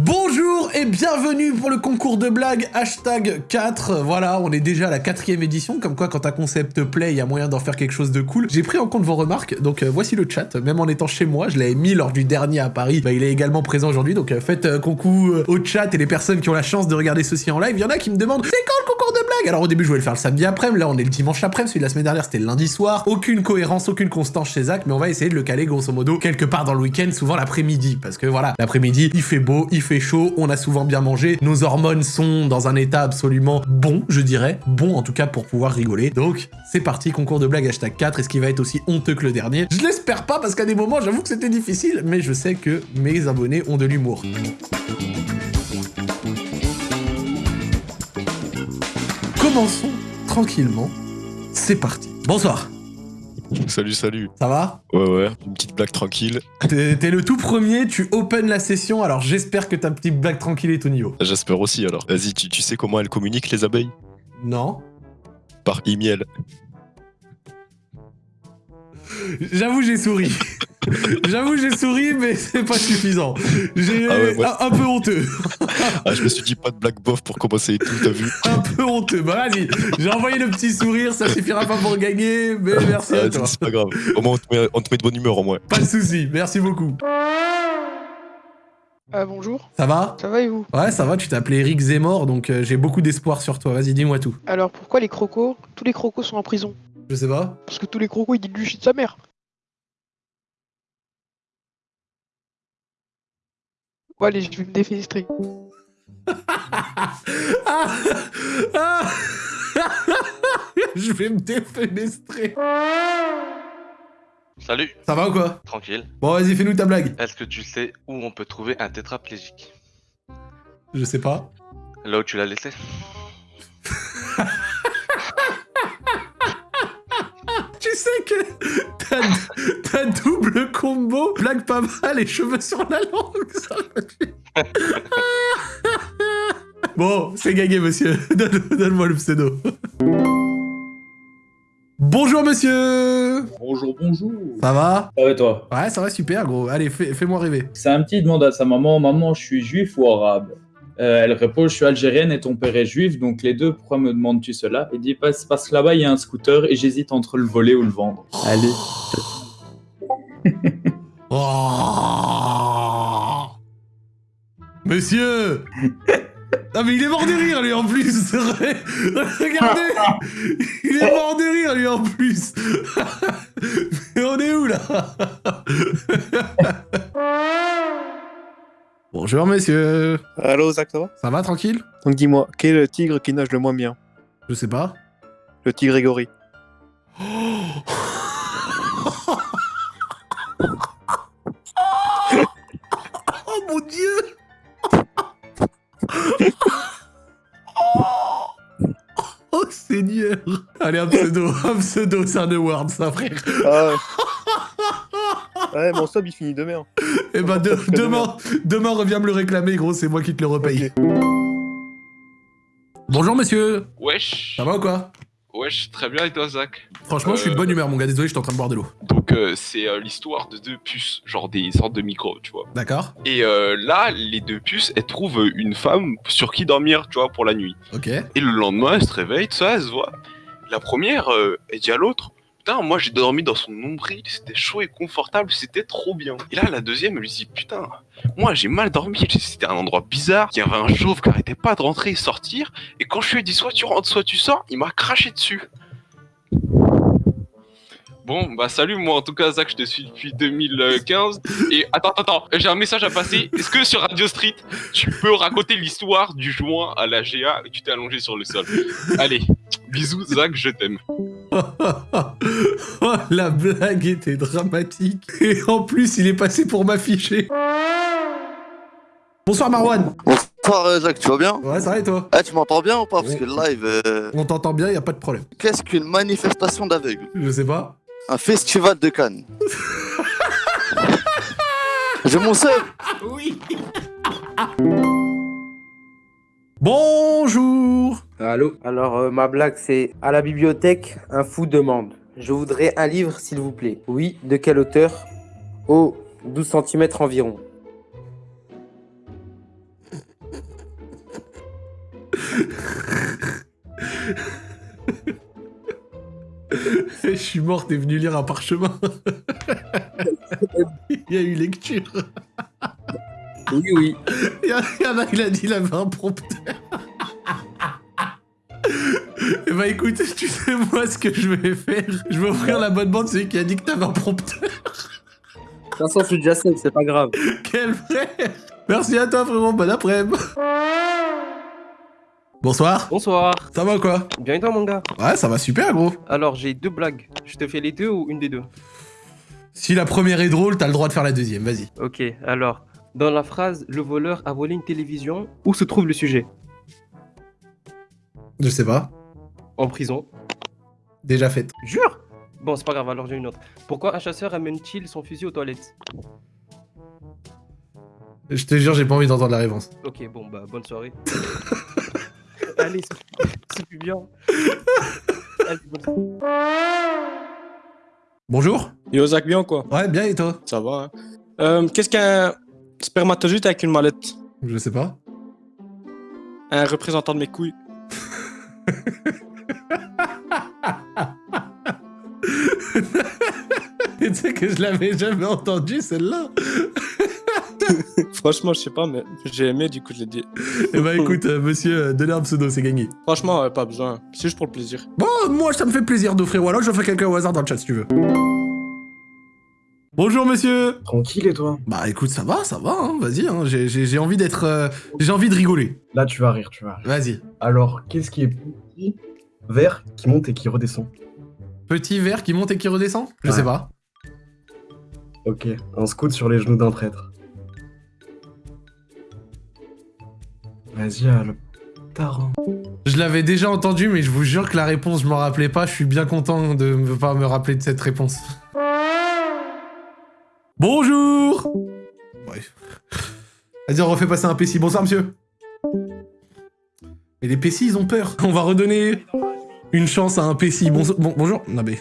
Bonjour et bienvenue pour le concours de blagues hashtag 4. Voilà, on est déjà à la quatrième édition, comme quoi quand un concept play, il y a moyen d'en faire quelque chose de cool. J'ai pris en compte vos remarques, donc euh, voici le chat. Même en étant chez moi, je l'avais mis lors du dernier à Paris, bah, il est également présent aujourd'hui, donc euh, faites euh, coucou euh, au chat et les personnes qui ont la chance de regarder ceci en live. Il y en a qui me demandent c'est quand le concours de blagues? Alors au début je voulais le faire le samedi après, là on est le dimanche après, celui de la semaine dernière c'était le lundi soir. Aucune cohérence, aucune constance chez Zach, mais on va essayer de le caler grosso modo quelque part dans le week-end, souvent l'après-midi, parce que voilà, l'après-midi il fait beau, il fait chaud, on a souvent bien mangé, nos hormones sont dans un état absolument bon, je dirais, bon en tout cas pour pouvoir rigoler. Donc c'est parti, concours de blagues hashtag 4, est-ce qu'il va être aussi honteux que le dernier. Je l'espère pas parce qu'à des moments j'avoue que c'était difficile, mais je sais que mes abonnés ont de l'humour. Commençons tranquillement, c'est parti. Bonsoir, Salut, salut. ça va? Ouais, ouais, une petite blague tranquille. T'es le tout premier, tu open la session, alors j'espère que ta petite blague tranquille est au niveau. J'espère aussi alors. Vas-y, tu, tu sais comment elles communiquent les abeilles? Non Par e-miel. J'avoue, j'ai souri. J'avoue, j'ai souri, mais c'est pas suffisant. J'ai Ah ouais, un, un peu honteux. Ah, je me suis dit pas de blague bof pour commencer et tout, t'as vu Un peu honteux. Bah vas-y, j'ai envoyé le petit sourire, ça suffira pas pour gagner, mais merci Ah, à toi. C'est pas grave. Au moins, on te, met, on te met de bonne humeur au moins. Pas de soucis, merci beaucoup. Ah bonjour, Ça va? Ça va et vous? Ouais, ça va, tu t'es appelé Eric Zemmour, donc euh, j'ai beaucoup d'espoir sur toi. Vas-y, dis-moi tout. Alors pourquoi les crocos, tous les crocos sont en prison? Je sais pas. Parce que tous les crocos ils disent du shit de sa mère. Bon allez, je vais me défenestrer. Je vais me défenestrer. Salut, Ça va ou quoi? Tranquille. Bon, vas-y, fais-nous ta blague. Est-ce que tu sais où on peut trouver un tétraplégique? Je sais pas. Là où tu l'as laissé sais que t'as, t'as double combo, blague pas mal et cheveux sur la langue, ça. Bon, c'est gagné, monsieur. Donne- Donne-moi le pseudo. Bonjour, monsieur Bonjour, bonjour. Ça va? Ça va et toi? Ouais, ça va super, gros. Allez, fais- fais-moi rêver. C'est un petit demande à sa maman. Maman, je suis juif ou arabe? Euh, Elle répond, je suis algérienne et ton père est juif, donc les deux, pourquoi me demandes-tu cela? Il dit, parce, parce que là-bas, il y a un scooter et j'hésite entre le voler ou le vendre. Allez. Oh. Monsieur. Ah mais il est mort de rire lui en plus. Regardez. Il est mort de rire lui en plus. Mais on est où là? Bonjour monsieur Allô Zach, ça va? Ça va tranquille? Donc dis-moi, quel est le tigre qui nage le moins bien? Je sais pas. Le tigre Grégory. Oh mon dieu! Oh Seigneur! Allez un pseudo, un pseudo, c'est un award ça frère. Ah ouais. Ouais, mon sub il finit demain. Eh ben de- demain, demain reviens me le réclamer gros, c'est moi qui te le repaye. Bonjour monsieur Wesh, Ça va ou quoi? Wesh, très bien et toi Zach? Franchement je suis de bonne humeur mon gars, désolé je suis en train de boire de l'eau. Donc euh, c'est euh, l'histoire de deux puces, genre des sortes de micros, tu vois. D'accord Et euh, là, les deux puces, elles trouvent une femme sur qui dormir, tu vois, pour la nuit. Ok. Et le lendemain, elles se réveillent, tout ça, elles se voient. La première, euh, elle dit à l'autre, moi j'ai dormi dans son nombril, c'était chaud et confortable, c'était trop bien. Et là, la deuxième, elle lui dit, putain, moi j'ai mal dormi, c'était un endroit bizarre, il y avait un chauve qui arrêtait pas de rentrer et sortir, et quand je lui ai dit, soit tu rentres, soit tu sors, il m'a craché dessus. Bon, bah salut, moi en tout cas, Zach, je te suis depuis 2015. Et attends, attends, attends, j'ai un message à passer. Est-ce que sur Radio Street, tu peux raconter l'histoire du joint à la GA et tu t'es allongé sur le sol? Allez, bisous, Zach, je t'aime. Oh la blague était dramatique. Et en plus il est passé pour m'afficher. Bonsoir Marwan Bonsoir euh, Zach, tu vas bien Ouais ça va et toi Ah tu m'entends bien ou pas Parce que le live, euh, On t'entend bien, y a pas de problème. qu'est-ce qu'une manifestation d'aveugles Je sais pas. Un festival de Cannes. J'ai mon seul Oui Bonjour Allô Alors, euh, ma blague, c'est à la bibliothèque, un fou demande Je voudrais un livre, s'il vous plaît. Oui, de quelle hauteur Oh, 12 cm environ. Je suis mort, t'es venu lire un parchemin. Il y a eu lecture. Oui, oui. Il y, a- il y en a, il a dit il avait un prompteur. Eh bah écoute, tu sais moi ce que je vais faire Je vais offrir l'abonnement de celui qui a dit que t'avais un prompteur. De toute façon, je suis déjà seul, c'est pas grave. Quel frère Merci à toi frérot, bon après-midi. Bonsoir, Bonsoir. ça va quoi? Bien et toi mon gars? Ouais, ça va super gros. Alors j'ai deux blagues. Je te fais les deux ou une des deux? Si la première est drôle, t'as le droit de faire la deuxième, vas-y. Ok, alors, dans la phrase le voleur a volé une télévision, où se trouve le sujet? Je sais pas. En prison. Déjà faite. Jure? Bon, c'est pas grave, alors j'ai une autre. Pourquoi un chasseur amène-t-il son fusil aux toilettes? Je te jure, j'ai pas envie d'entendre la réponse. Ok, bon, bah, bonne soirée. Allez, c'est- plus bien. Allez, bonne soirée. Bonjour Yo, Zach, bien ou quoi? Ouais, bien et toi? Ça va. hein. Euh, Qu'est-ce qu'un spermatozoïde avec une mallette? Je sais pas. Un représentant de mes couilles. tu sais que je l'avais jamais entendu celle-là Franchement, je sais pas, mais j'ai aimé, du coup, je l'ai dit. Eh bah écoute, euh, monsieur, euh, donnez un pseudo, c'est gagné. Franchement, pas besoin. C'est juste pour le plaisir. Bon, moi, ça me fait plaisir d'offrir, ou alors je fais quelqu'un au hasard dans le chat si tu veux. Bonjour monsieur Tranquille et toi? Bah écoute, ça va, ça va, hein, vas-y, hein, j'ai- envie d'être... euh, j'ai envie de rigoler. Là, tu vas rire, tu vas rire. Vas-y. Alors, qu'est-ce qui est petit, vert, qui monte et qui redescend Petit verre qui monte et qui redescend? Je Ouais. sais pas. Ok, un scout sur les genoux d'un traître. Vas-y, ah, le tarin. Je l'avais déjà entendu, mais je vous jure que la réponse, je m'en rappelais pas. Je suis bien content de ne pas me rappeler de cette réponse. Bonjour Ouais. Vas-y, on refait passer un PC. Bonsoir, monsieur. Mais les PC, ils ont peur. On va redonner une chance à un PC. Bon, bonjour. Non, mais...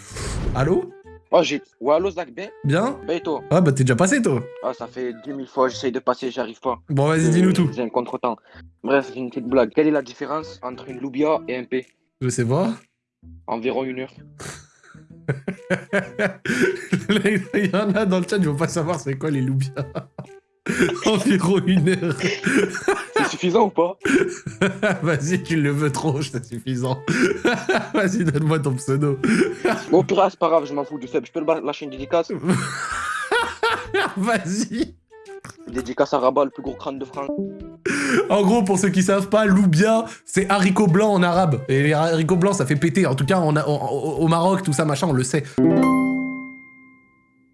Allô? Oh, j'ai. Ouais, allô, Zach, bien Bien? Ben, et toi? Ah, bah t'es déjà passé, toi. Ah, ça fait 10 000 fois, j'essaye de passer, j'arrive pas. Bon, vas-y, Euh, dis-nous tout. J'ai un contre-temps. Bref, j'ai une petite blague. Quelle est la différence entre une loubia et un P? Je sais pas. Environ une heure. Il y en a dans le chat, ils vont pas savoir c'est quoi les loubias. Environ une heure. C'est suffisant ou pas Vas-y, tu le veux trop, c'est suffisant. Vas-y, donne-moi ton pseudo. Bon, pire, c'est pas grave, je m'en fous du sub. Je peux lâcher une dédicace Vas-y. Dédicace à Rabat, le plus gros crâne de France. En gros, pour ceux qui savent pas, loubia, c'est haricot blanc en arabe. Et les haricots blancs, ça fait péter. En tout cas, on a, au Maroc, tout ça, machin, on le sait.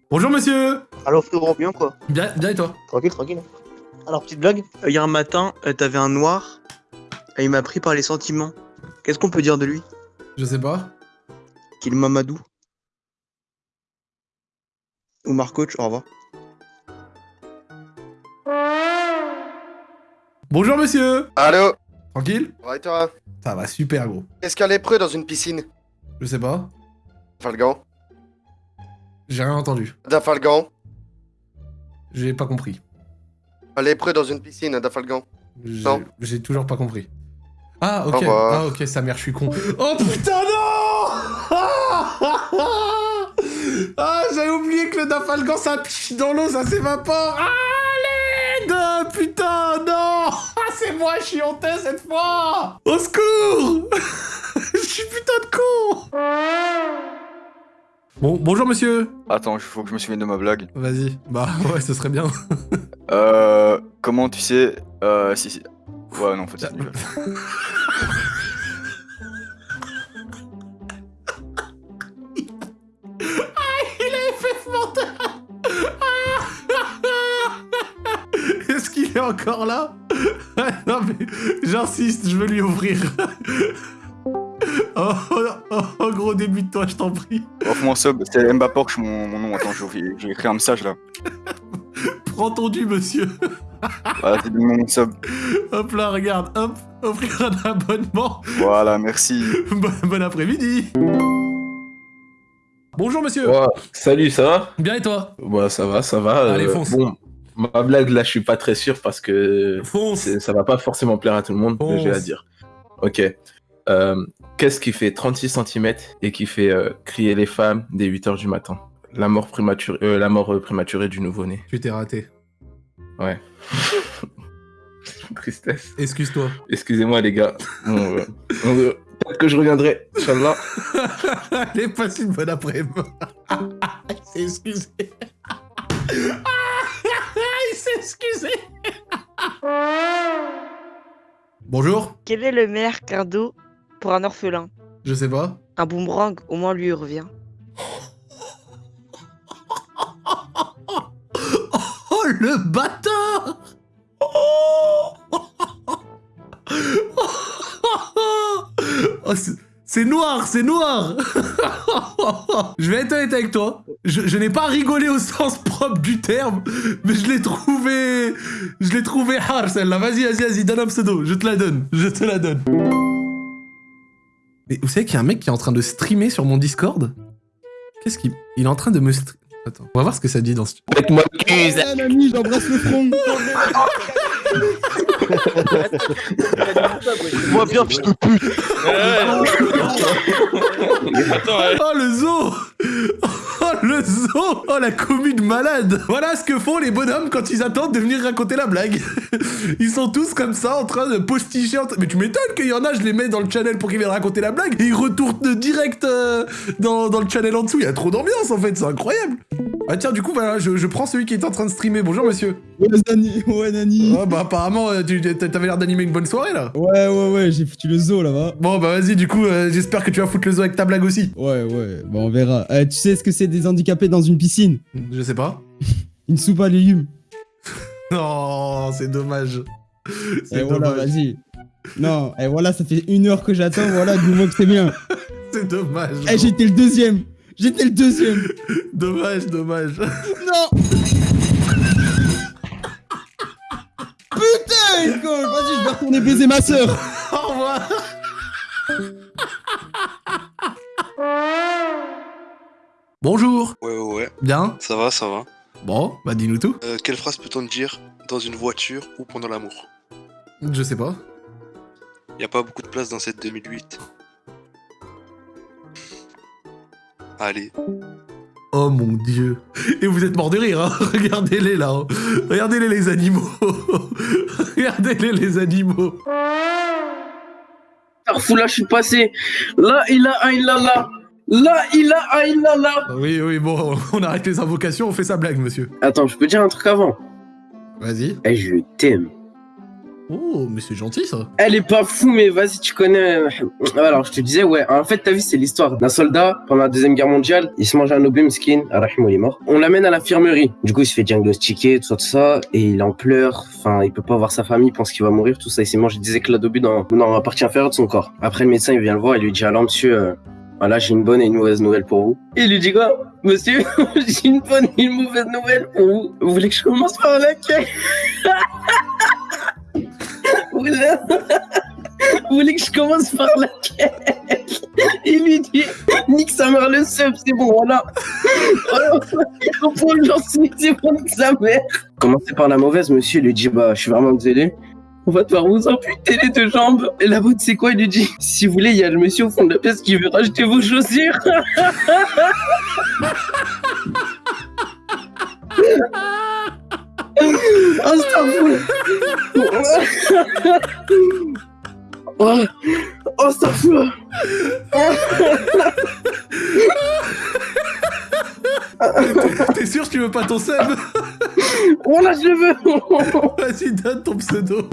Bonjour, monsieur Alors frérot, bien quoi Bien, bien et toi Tranquille, tranquille. Alors petite blague, Euh, hier matin, euh, t'avais un noir, et il m'a pris par les sentiments. Qu'est-ce qu'on peut dire de lui Je sais pas. Qu'il Mamadou. Ou Marcoach, au revoir. Bonjour, monsieur Allô Tranquille Ouais, toi Ça va super, gros. Qu'est-ce qu'il y a lépreux dans une piscine Je sais pas. Falgan J'ai rien entendu. Dafalgan J'ai pas compris. Un lépreux dans une piscine, Dafalgan J'ai- Non. J'ai toujours pas compris. Ah, ok. Ah, ok, sa mère, je suis con. Oh putain, non Ah, j'avais oublié que le dafalgan, ça pisse dans l'eau, ça s'évapore. Ah, l'aide Putain, non Ah, c'est moi, je suis honteux cette fois Au secours Je suis putain de con Bon, bonjour monsieur Attends, il faut que je me souvienne de ma blague. Vas-y. Bah, ouais, ce serait bien. Euh. Comment tu sais. Euh. Si, si. Ouais, non, en fait, c'est nul. Il a effet mental Est-ce qu'il est encore là? Non mais j'insiste, je veux lui ouvrir. Oh, oh, oh, oh, gros début de toi, je t'en prie. Offre mon sub, c'est Mbaporch mon, mon nom. Attends, j'ai j'ai écrit un message là. Prends ton dû, monsieur. Voilà, c'est mon sub. Hop là, regarde, hop, offrir un abonnement. Voilà, merci. Bon, bon après-midi. Bonjour monsieur. Salut, ça va? Bien et toi? Ouais, ça va, ça va. Allez, euh, fonce. Bon, ma blague, là, je suis pas très sûr parce que ça va pas forcément plaire à tout le monde, la Fonce. dire. Ok. Euh, Qu'est-ce qui fait 36 cm et qui fait euh, crier les femmes dès 8 heures du matin La mort prématurée, euh, la mort euh, prématurée du nouveau-né. Tu t'es raté. Ouais. Tristesse. Excuse-toi. Excusez-moi, les gars. Bon, euh, euh, Peut-être que je reviendrai, Inch'Allah. Allez, passe une bonne après-midi. Il s'est excusé. Il s'est excusé. Bonjour, Quel est le meilleur cadeau pour un orphelin je sais pas. Un boomerang, au moins lui il revient. Oh le bâtard Oh, Oh, c'est- C'est noir, c'est noir Je vais être honnête avec toi. Je, je n'ai pas rigolé au sens propre du terme, mais je l'ai trouvé... Je l'ai trouvé hard celle-là. Vas-y, vas-y, vas-y, donne un pseudo. Je te la donne. Je te la donne. Mais vous savez qu'il y a un mec qui est en train de streamer sur mon Discord? Qu'est-ce qu'il... Il est en train de me... stre- Attends, on va voir ce que ça dit dans ce... Avec-moi Un ami, j'embrasse le front. Moi bien, fils de pute Oh le zoo Oh le zoo Oh la commune malade Voilà ce que font les bonhommes quand ils attendent de venir raconter la blague. Ils sont tous comme ça en train de posticher. en train- Mais tu m'étonnes qu'il y en a, je les mets dans le channel pour qu'ils viennent raconter la blague et ils retournent direct euh, dans, dans le channel en dessous. Il y a trop d'ambiance en fait, c'est incroyable. Ah tiens, du coup, voilà, je, je prends celui qui est en train de streamer. Bonjour monsieur. Ouais, Nani. Ouais, Nani. Ah bah apparemment, euh, tu t'avais l'air d'animer une bonne soirée là. Ouais, ouais, ouais, j'ai foutu le zoo là-bas. Bon bah vas-y, du coup, euh, j'espère que tu vas foutre le zoo avec ta blague aussi. Ouais, ouais, bon, on verra. Euh, tu sais ce que c'est des handicapés dans une piscine? Je sais pas. Une soupe à légumes. Non, c'est dommage. C'est voilà, dommage. vas-y. Non, et voilà, ça fait une heure que j'attends, voilà, dis-moi que c'est bien. C'est dommage. Eh, j'étais le deuxième. J'étais le deuxième. Dommage, dommage. Non Putain, Vas-y, je vais retourner baiser ma sœur. Au revoir. Bonjour. Ouais, ouais, ouais. Bien Ça va, ça va. Bon, bah dis-nous tout. Euh, quelle phrase peut-on dire dans une voiture ou pendant l'amour? Je sais pas. Y a pas beaucoup de place dans cette 2008. Allez. Oh mon dieu. Et vous êtes mort de rire, hein Regardez-les là. hein. Regardez-les les animaux. Regardez-les les animaux. Fou, là, je suis passé. Là, il a il a là. Là, il a il a là. Oui, oui, bon, on arrête les invocations, on fait sa blague, monsieur. Attends, je peux dire un truc avant? Vas-y. Eh, je t'aime. Oh, mais c'est gentil ça. Elle est pas fou, mais vas-y, tu connais. Alors, je te disais, ouais, en fait, ta vie, c'est l'histoire d'un soldat pendant la Deuxième Guerre mondiale. Il se mange un obus skin, Arahim, il est mort. On l'amène à l'infirmerie. Du coup, il se fait diagnostiquer, tout ça, tout ça, et il en pleure. Enfin, il peut pas voir sa famille, il pense qu'il va mourir, tout ça. Il s'est mangé des éclats d'obus dans, dans la partie inférieure de son corps. Après, le médecin, il vient le voir et lui dit Alors, monsieur, euh, voilà, j'ai une bonne et une mauvaise nouvelle pour vous. Et il lui dit quoi? Monsieur, j'ai une bonne et une mauvaise nouvelle pour vous. Vous voulez que je commence par laquelle Vous voulez... Vous voulez que je commence par laquelle Il lui dit Nique sa mère le seum, c'est bon, voilà. J'en suis, c'est bon, nique sa mère. Commencez par la mauvaise, monsieur, il lui dit Bah, je suis vraiment désolé. On va devoir vous amputer les deux jambes. Et la bonne, c'est quoi Il lui dit Si vous voulez, il y a le monsieur au fond de la pièce qui veut racheter vos chaussures. Oh, Oh, oh fout T'es sûr que tu veux pas ton sub? Oh là, je le veux. Vas-y, donne ton pseudo.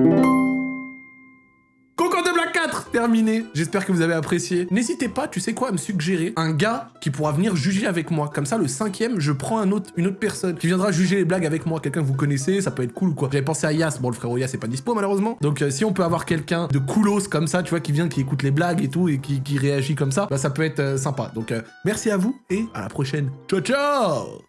Terminé. J'espère que vous avez apprécié. N'hésitez pas, tu sais quoi, à me suggérer un gars qui pourra venir juger avec moi. Comme ça, le cinquième, je prends un autre, une autre personne qui viendra juger les blagues avec moi. Quelqu'un que vous connaissez, ça peut être cool ou quoi. J'avais pensé à Yas. Bon, le frérot Yas est pas dispo malheureusement. Donc, euh, si on peut avoir quelqu'un de coolos comme ça, tu vois, qui vient, qui écoute les blagues et tout et qui, réagit comme ça, bah ça peut être euh, sympa. Donc, euh, merci à vous et à la prochaine. Ciao, ciao